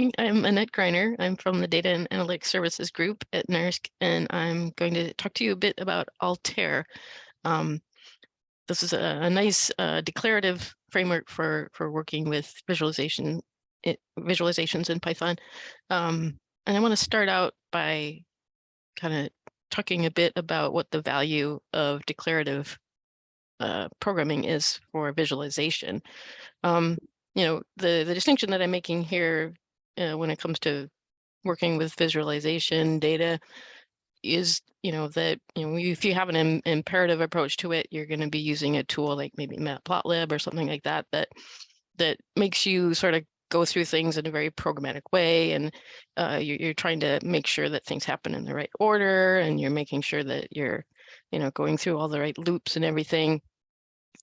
I'm Annette Greiner. I'm from the Data and Analytics Services Group at NERSC, and I'm going to talk to you a bit about Altair. Um, this is a, a nice uh, declarative framework for, for working with visualization it, visualizations in Python. Um, and I want to start out by kind of talking a bit about what the value of declarative uh, programming is for visualization. Um, you know, the, the distinction that I'm making here uh, when it comes to working with visualization data is, you know, that, you know, if you have an Im imperative approach to it, you're going to be using a tool like maybe Matplotlib or something like that, that, that makes you sort of go through things in a very programmatic way and uh, you're, you're trying to make sure that things happen in the right order and you're making sure that you're you know going through all the right loops and everything.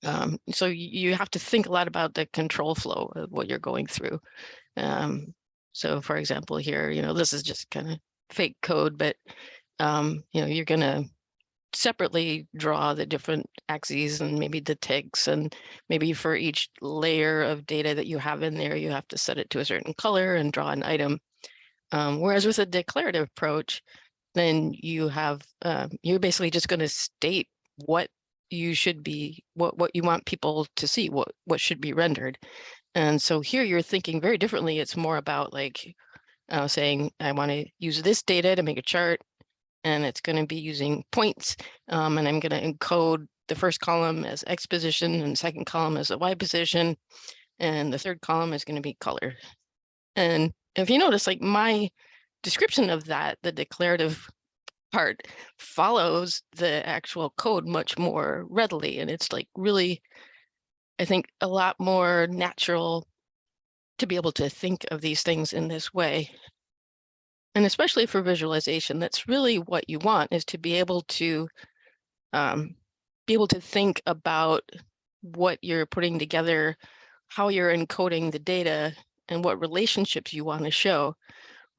Um, so you have to think a lot about the control flow of what you're going through. Um, so for example here you know this is just kind of fake code but um, you know you're gonna separately draw the different axes and maybe the ticks and maybe for each layer of data that you have in there, you have to set it to a certain color and draw an item. Um, whereas with a declarative approach, then you have, uh, you're basically just going to state what you should be, what, what you want people to see, what, what should be rendered. And so here you're thinking very differently. It's more about like uh, saying, I want to use this data to make a chart and it's going to be using points. Um, and I'm going to encode the first column as X position and second column as a Y position. And the third column is going to be color. And if you notice, like my description of that, the declarative part follows the actual code much more readily. And it's like really, I think, a lot more natural to be able to think of these things in this way. And especially for visualization, that's really what you want is to be able to um, be able to think about what you're putting together, how you're encoding the data and what relationships you want to show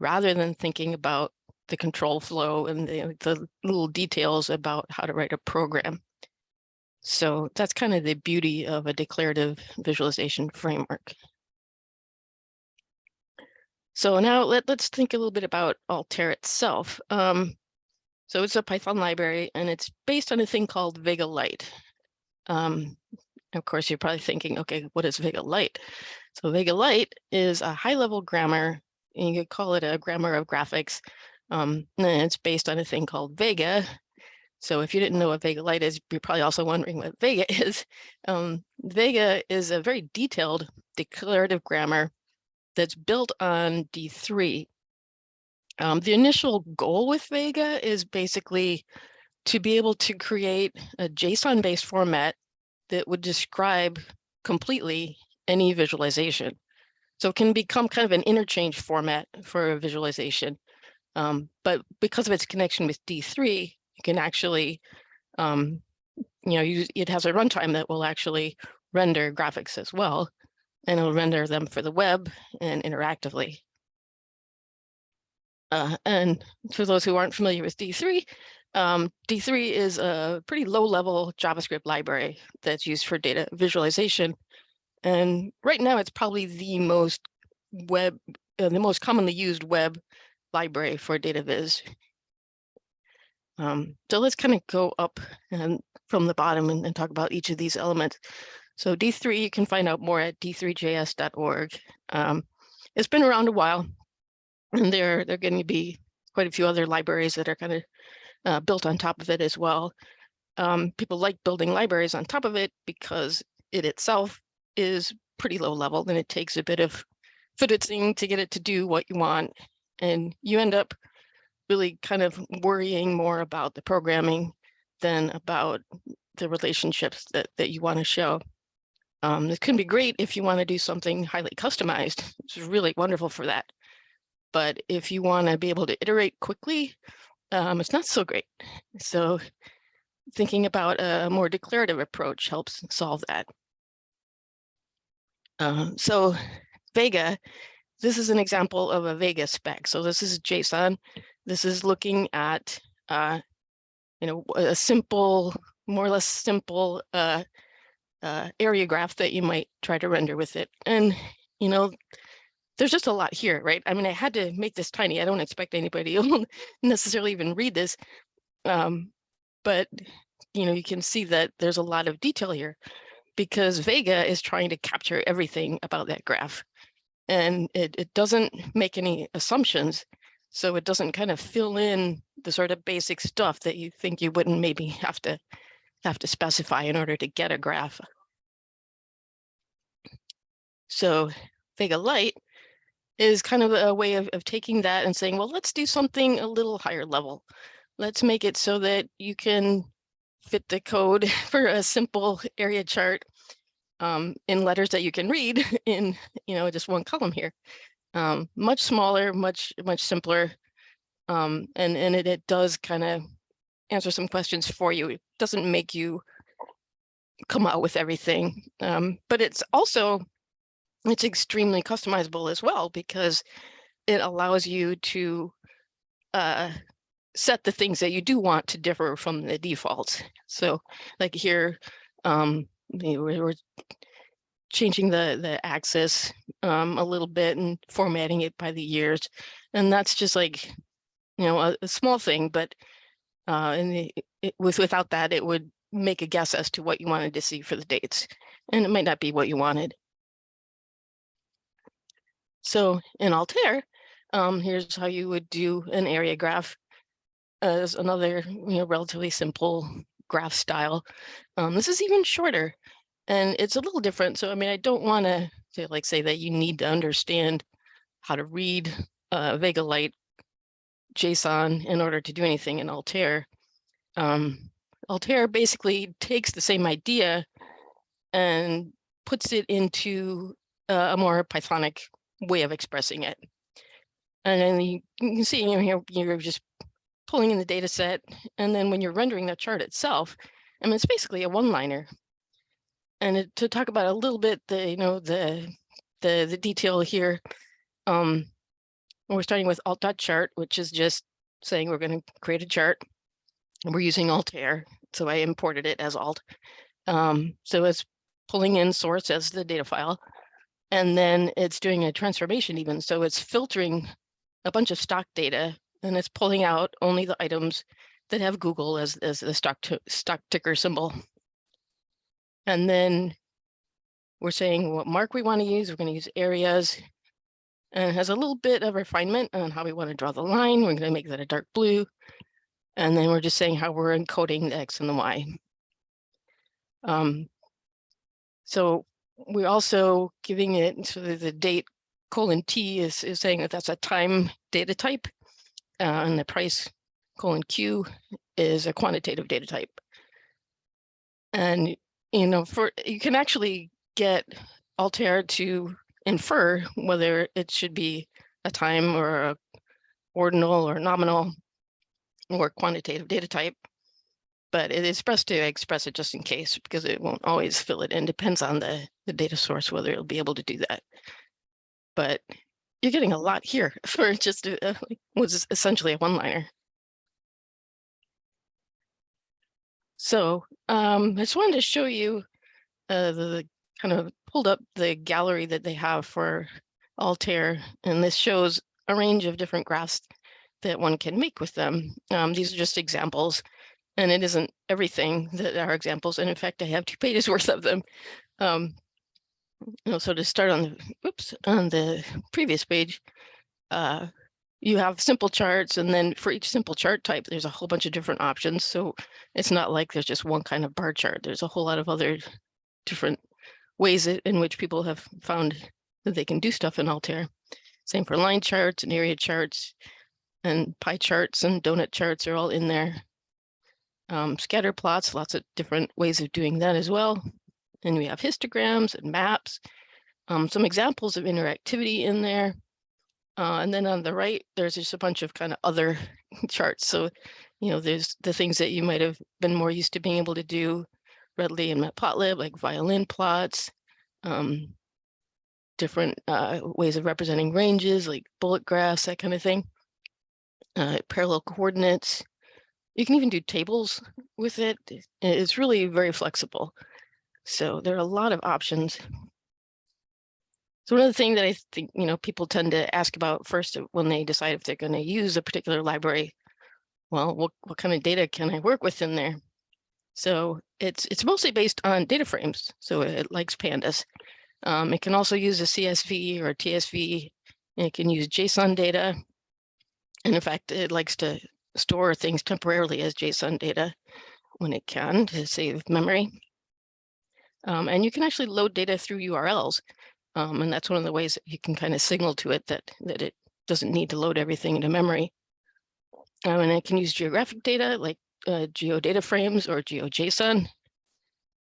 rather than thinking about the control flow and the, the little details about how to write a program. So that's kind of the beauty of a declarative visualization framework. So now let, let's think a little bit about Altair itself. Um, so it's a Python library and it's based on a thing called Vega Lite. Um, of course, you're probably thinking, okay, what is Vega Lite? So Vega Lite is a high level grammar. And you could call it a grammar of graphics. Um, and it's based on a thing called Vega. So if you didn't know what Vega Lite is, you're probably also wondering what Vega is. Um, Vega is a very detailed declarative grammar that's built on D3. Um, the initial goal with Vega is basically to be able to create a JSON-based format that would describe completely any visualization. So it can become kind of an interchange format for a visualization. Um, but because of its connection with D3, you can actually, um, you know, it has a runtime that will actually render graphics as well and it'll render them for the web and interactively. Uh, and for those who aren't familiar with D3, um, D3 is a pretty low level JavaScript library that's used for data visualization. And right now it's probably the most web, uh, the most commonly used web library for data viz. Um, so let's kind of go up and from the bottom and, and talk about each of these elements. So D3, you can find out more at d3js.org. Um, it's been around a while, and there, there are going to be quite a few other libraries that are kind of uh, built on top of it as well. Um, people like building libraries on top of it because it itself is pretty low level and it takes a bit of fiddling to get it to do what you want. And you end up really kind of worrying more about the programming than about the relationships that, that you want to show. Um, this can be great if you want to do something highly customized. It's really wonderful for that. But if you want to be able to iterate quickly, um, it's not so great. So thinking about a more declarative approach helps solve that. Um, so Vega, this is an example of a Vega spec. So this is JSON. This is looking at, uh, you know, a simple, more or less simple uh, uh, area graph that you might try to render with it. And, you know, there's just a lot here, right? I mean, I had to make this tiny. I don't expect anybody will necessarily even read this. Um, but, you know, you can see that there's a lot of detail here because Vega is trying to capture everything about that graph. And it, it doesn't make any assumptions. So it doesn't kind of fill in the sort of basic stuff that you think you wouldn't maybe have to have to specify in order to get a graph. So Vega Lite is kind of a way of, of taking that and saying, well, let's do something a little higher level. Let's make it so that you can fit the code for a simple area chart um, in letters that you can read in, you know, just one column here. Um, much smaller, much, much simpler. Um, and, and it, it does kind of answer some questions for you. It doesn't make you come out with everything. Um, but it's also it's extremely customizable as well because it allows you to uh, set the things that you do want to differ from the defaults. So like here, um, we're changing the, the axis um, a little bit and formatting it by the years. And that's just like, you know, a, a small thing, but uh, and it, with without that, it would make a guess as to what you wanted to see for the dates. And it might not be what you wanted. So in Altair, um, here's how you would do an area graph as another you know, relatively simple graph style. Um, this is even shorter and it's a little different. So, I mean, I don't want to like say that you need to understand how to read uh, Vega Lite JSON in order to do anything in Altair. Um, Altair basically takes the same idea and puts it into uh, a more Pythonic way of expressing it. And then you, you can see you here, you're just pulling in the data set. And then when you're rendering the chart itself, I mean, it's basically a one-liner. And to talk about a little bit, the, you know, the, the, the detail here, um, we're starting with alt dot chart which is just saying we're going to create a chart. And we're using Altair, so I imported it as alt. Um, so it's pulling in source as the data file. And then it's doing a transformation even. So it's filtering a bunch of stock data and it's pulling out only the items that have Google as, as the stock, stock ticker symbol. And then we're saying what mark we want to use. We're going to use areas and has a little bit of refinement on how we want to draw the line. We're going to make that a dark blue. And then we're just saying how we're encoding the X and the Y. Um, so we're also giving it so the date colon T is, is saying that that's a time data type uh, and the price colon Q is a quantitative data type. And, you know, for you can actually get Altair to infer whether it should be a time or a ordinal or nominal or quantitative data type but it is best to express it just in case because it won't always fill it in. Depends on the, the data source, whether it'll be able to do that. But you're getting a lot here for just uh, a, was essentially a one-liner. So um, I just wanted to show you uh, the, the kind of pulled up the gallery that they have for Altair, and this shows a range of different graphs that one can make with them. Um, these are just examples and it isn't everything that are examples. And in fact, I have two pages worth of them. Um, you know, so to start on the, oops, on the previous page, uh, you have simple charts and then for each simple chart type, there's a whole bunch of different options. So it's not like there's just one kind of bar chart. There's a whole lot of other different ways in which people have found that they can do stuff in Altair. Same for line charts and area charts and pie charts and donut charts are all in there um, scatter plots, lots of different ways of doing that as well. And we have histograms and maps, um, some examples of interactivity in there. Uh, and then on the right, there's just a bunch of kind of other charts. So, you know, there's the things that you might have been more used to being able to do readily in Matplotlib, like violin plots, um, different uh, ways of representing ranges, like bullet graphs, that kind of thing. Uh, parallel coordinates, you can even do tables with it. It's really very flexible. So there are a lot of options. So one of the things that I think, you know, people tend to ask about first when they decide if they're going to use a particular library, well, what, what kind of data can I work with in there? So it's it's mostly based on data frames. So it likes pandas. Um, it can also use a CSV or a TSV. It can use JSON data. And in fact, it likes to store things temporarily as JSON data when it can to save memory. Um, and you can actually load data through URLs. Um, and that's one of the ways that you can kind of signal to it that, that it doesn't need to load everything into memory. Um, and it can use geographic data like uh, geodata frames or GeoJSON.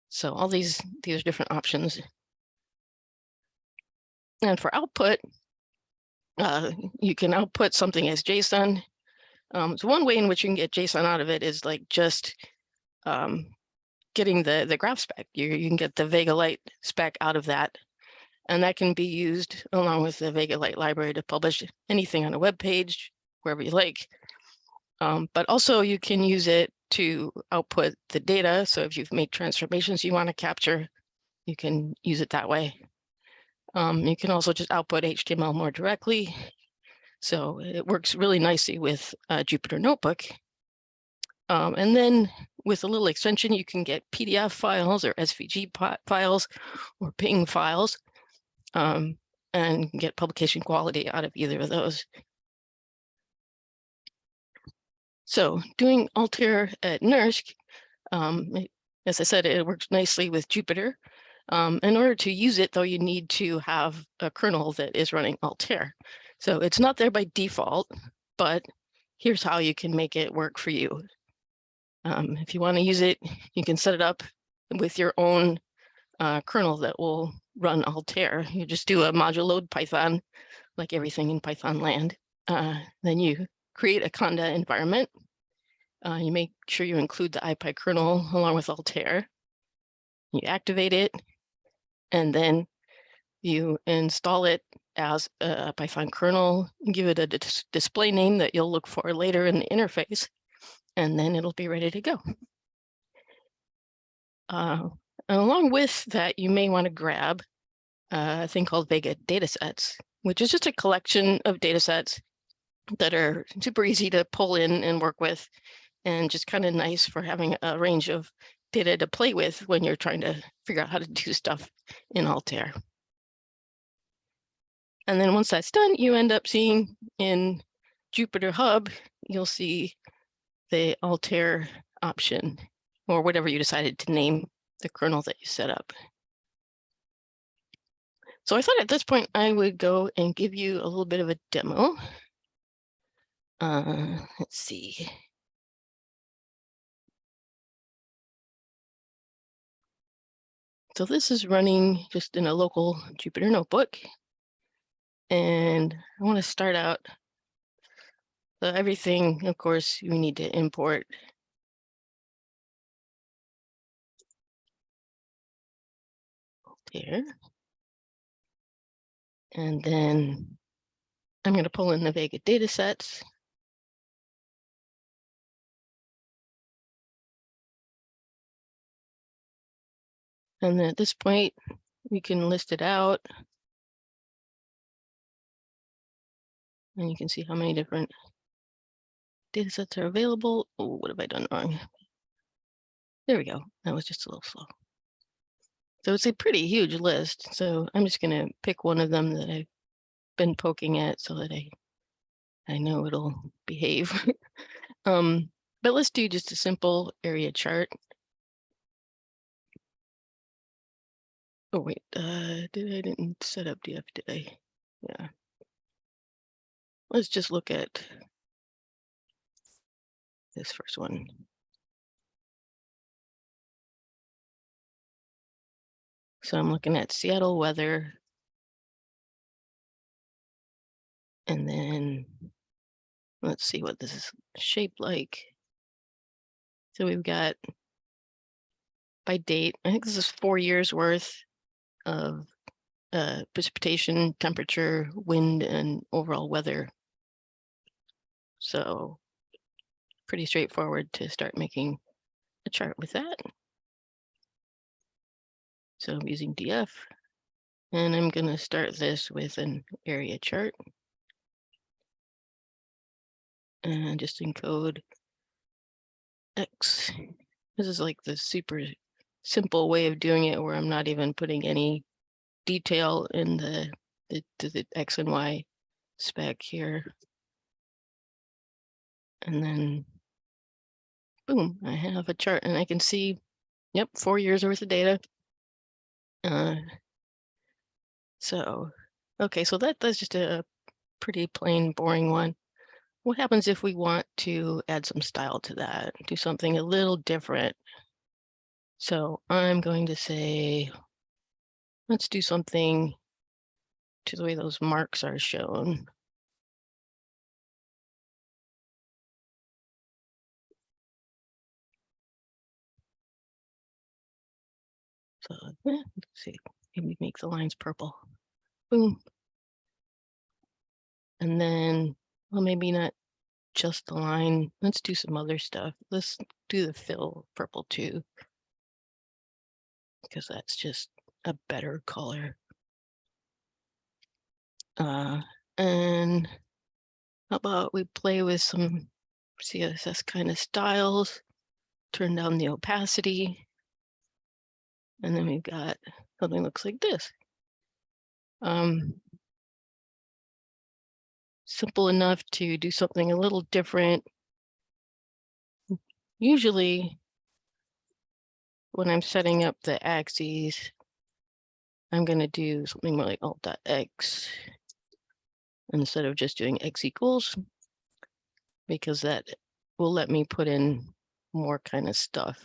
So all these, these are different options. And for output, uh, you can output something as JSON. Um, so one way in which you can get JSON out of it is like just um, getting the, the graph spec. You, you can get the Vega Lite spec out of that and that can be used along with the Vega Lite library to publish anything on a web page, wherever you like. Um, but also you can use it to output the data. So if you've made transformations you want to capture, you can use it that way. Um, you can also just output HTML more directly. So it works really nicely with uh, Jupyter Notebook. Um, and then with a little extension, you can get PDF files or SVG files or PNG files um, and get publication quality out of either of those. So doing Altair at NERSC, um, as I said, it works nicely with Jupyter. Um, in order to use it, though, you need to have a kernel that is running Altair. So it's not there by default, but here's how you can make it work for you. Um, if you want to use it, you can set it up with your own uh, kernel that will run Altair. You just do a module load Python, like everything in Python land. Uh, then you create a Conda environment. Uh, you make sure you include the IPy kernel along with Altair. You activate it, and then you install it as a Python kernel, give it a dis display name that you'll look for later in the interface, and then it'll be ready to go. Uh, and along with that, you may want to grab a thing called Vega datasets, which is just a collection of datasets that are super easy to pull in and work with, and just kind of nice for having a range of data to play with when you're trying to figure out how to do stuff in Altair. And then once that's done, you end up seeing in Jupyter Hub, you'll see the Altair option or whatever you decided to name the kernel that you set up. So I thought at this point I would go and give you a little bit of a demo. Uh, let's see. So this is running just in a local Jupyter notebook. And I want to start out. So everything, of course, we need to import here. And then I'm going to pull in the Vega data sets. And then at this point, we can list it out. And you can see how many different data sets are available. Oh, what have I done wrong? There we go. That was just a little slow. So it's a pretty huge list. So I'm just going to pick one of them that I've been poking at so that I I know it'll behave. um, but let's do just a simple area chart. Oh wait, uh, did I didn't set up DF, I? Yeah. Let's just look at this first one. So I'm looking at Seattle weather. And then let's see what this is shaped like. So we've got by date, I think this is four years worth of uh, precipitation, temperature, wind, and overall weather. So pretty straightforward to start making a chart with that. So I'm using DF And I'm going to start this with an area chart. And just encode X. This is like the super simple way of doing it where I'm not even putting any detail in the, the, the, X and Y spec here. And then boom, I have a chart and I can see, yep, four years worth of data. Uh, so, okay, so that, that's just a pretty plain, boring one. What happens if we want to add some style to that, do something a little different? So I'm going to say, let's do something to the way those marks are shown. So let's see, maybe make the lines purple. Boom. And then, well, maybe not just the line. Let's do some other stuff. Let's do the fill purple too. Because that's just a better color. Uh, and how about we play with some CSS kind of styles, turn down the opacity. And then we've got something looks like this. Um, simple enough to do something a little different. Usually when I'm setting up the axes, I'm going to do something more like alt.x instead of just doing x equals because that will let me put in more kind of stuff.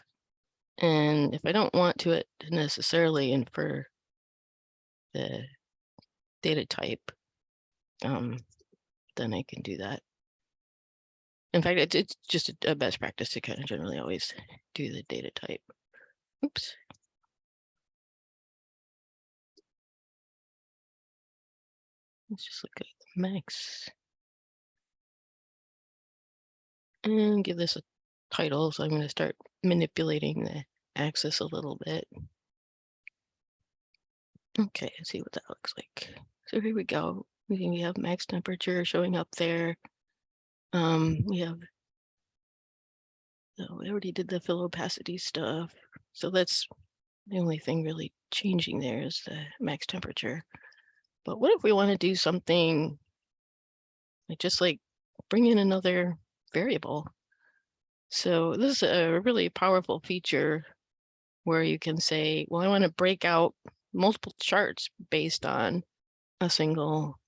And if I don't want to it necessarily infer the data type, um, then I can do that. In fact, it's, it's just a, a best practice to kind of generally always do the data type. Oops. Let's just look at the max. And give this a title. So I'm going to start manipulating the axis a little bit. Okay, let's see what that looks like. So here we go. We have max temperature showing up there. Um, we have, oh, we already did the fill opacity stuff. So that's the only thing really changing there is the max temperature. But what if we want to do something like just like bring in another variable? So this is a really powerful feature where you can say, well, I want to break out multiple charts based on a single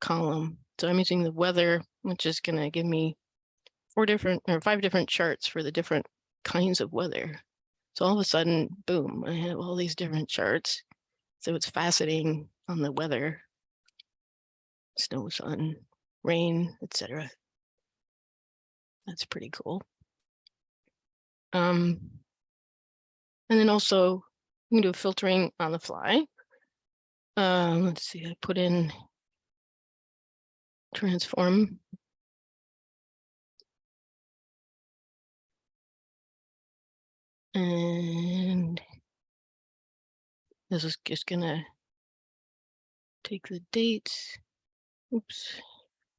column. So I'm using the weather, which is going to give me four different or five different charts for the different kinds of weather. So all of a sudden, boom, I have all these different charts. So it's faceting on the weather, snow, sun, rain, etc. That's pretty cool. Um, and then also you can do filtering on the fly. Um, let's see, I put in transform. And this is just gonna take the dates. Oops,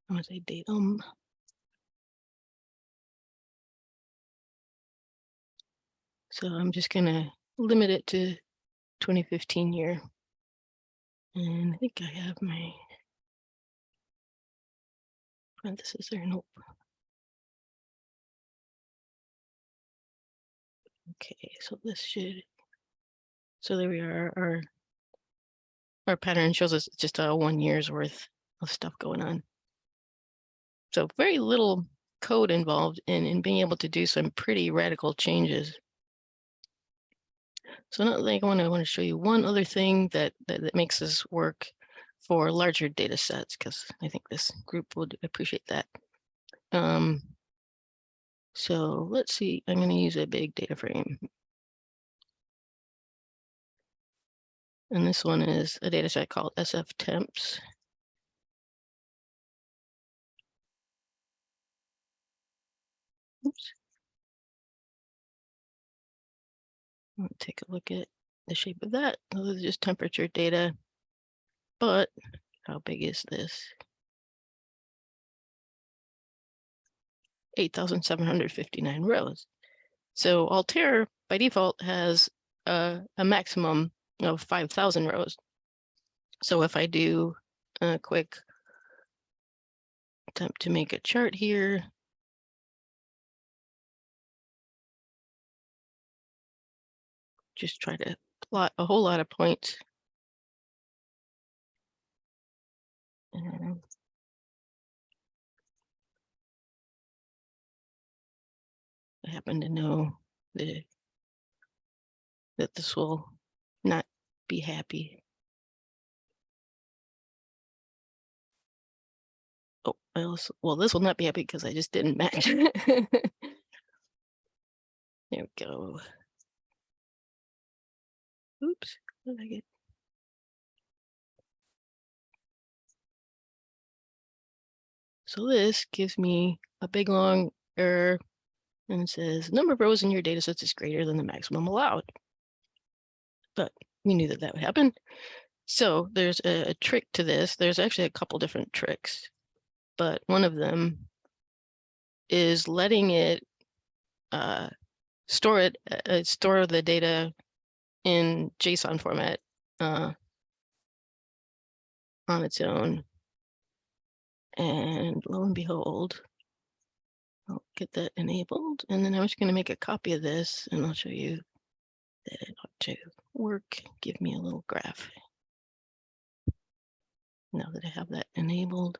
I'm gonna say date um So I'm just gonna limit it to 2015 year. And I think I have my parentheses there. Nope. Okay, so this should, so there we are. Our, our pattern shows us just a one year's worth of stuff going on. So very little code involved in, in being able to do some pretty radical changes. So another thing I want to want to show you one other thing that, that, that makes this work for larger data sets, because I think this group would appreciate that. Um, so let's see, I'm going to use a big data frame. And this one is a data set called SF temps. Oops. I'll take a look at the shape of that. Those are just temperature data. But how big is this? 8,759 rows. So Altair by default has a, a maximum of 5,000 rows. So if I do a quick attempt to make a chart here, just try to plot a whole lot of points. I happen to know that, that this will not be happy. Oh, I also, well, this will not be happy because I just didn't match. there we go. Oops, did I get? So this gives me a big long error and it says number of rows in your data sets is greater than the maximum allowed. But we knew that that would happen. So there's a, a trick to this. There's actually a couple different tricks, but one of them is letting it uh, store it, uh, uh store the data in JSON format uh, on its own. And lo and behold, I'll get that enabled. And then I'm just going to make a copy of this and I'll show you that it ought to work. Give me a little graph. Now that I have that enabled.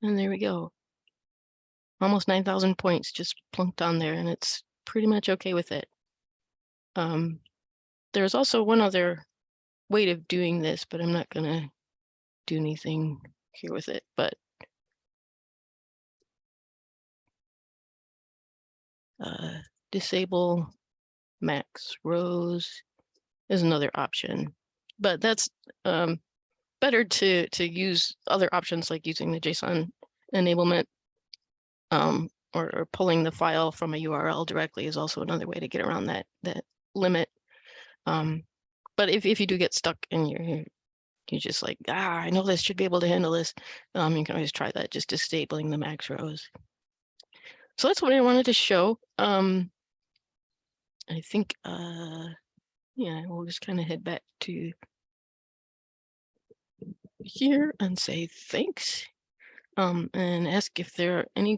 And there we go. Almost 9,000 points just plunked on there and it's pretty much okay with it. Um, there's also one other way of doing this, but I'm not going to do anything here with it. But uh, disable max rows is another option, but that's um, better to to use other options like using the JSON enablement um, or, or, pulling the file from a URL directly is also another way to get around that that limit. Um, but if, if you do get stuck and you're you're just like, ah, I know this should be able to handle this, um, you can always try that, just disabling the max rows. So that's what I wanted to show. Um, I think, uh, yeah, we'll just kind of head back to here and say thanks um, and ask if there are any